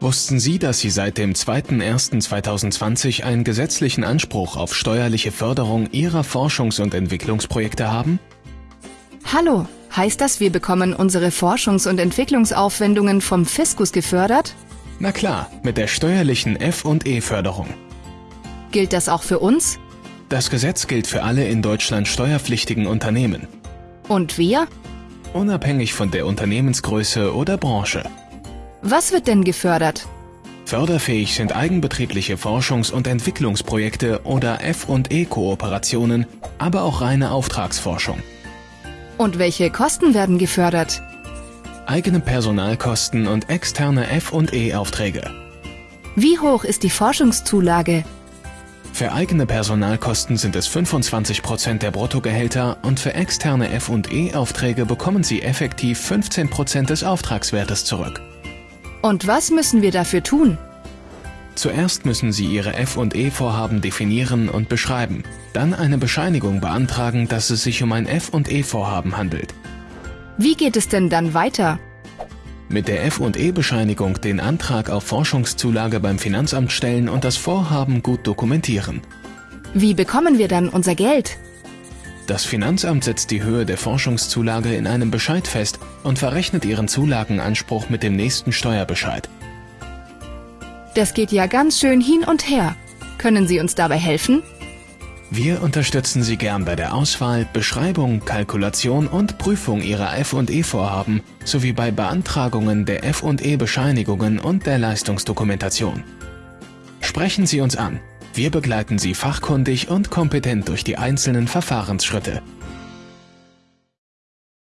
Wussten Sie, dass Sie seit dem 2.1.2020 einen gesetzlichen Anspruch auf steuerliche Förderung Ihrer Forschungs- und Entwicklungsprojekte haben? Hallo, heißt das, wir bekommen unsere Forschungs- und Entwicklungsaufwendungen vom Fiskus gefördert? Na klar, mit der steuerlichen F&E-Förderung. Gilt das auch für uns? Das Gesetz gilt für alle in Deutschland steuerpflichtigen Unternehmen, Und wir? unabhängig von der Unternehmensgröße oder Branche. Was wird denn gefördert? Förderfähig sind eigenbetriebliche Forschungs- und Entwicklungsprojekte oder F&E-Kooperationen, aber auch reine Auftragsforschung. Und welche Kosten werden gefördert? Eigene Personalkosten und externe F&E-Aufträge. Wie hoch ist die Forschungszulage? Für eigene Personalkosten sind es 25% der Bruttogehälter und für externe F&E-Aufträge bekommen Sie effektiv 15% des Auftragswertes zurück. Und was müssen wir dafür tun? Zuerst müssen Sie Ihre F&E-Vorhaben definieren und beschreiben, dann eine Bescheinigung beantragen, dass es sich um ein F&E-Vorhaben handelt. Wie geht es denn dann weiter? Mit der F&E-Bescheinigung den Antrag auf Forschungszulage beim Finanzamt stellen und das Vorhaben gut dokumentieren. Wie bekommen wir dann unser Geld? Das Finanzamt setzt die Höhe der Forschungszulage in einem Bescheid fest und verrechnet Ihren Zulagenanspruch mit dem nächsten Steuerbescheid. Das geht ja ganz schön hin und her. Können Sie uns dabei helfen? Wir unterstützen Sie gern bei der Auswahl, Beschreibung, Kalkulation und Prüfung Ihrer F&E-Vorhaben sowie bei Beantragungen der F&E-Bescheinigungen und der Leistungsdokumentation. Sprechen Sie uns an. Wir begleiten Sie fachkundig und kompetent durch die einzelnen Verfahrensschritte.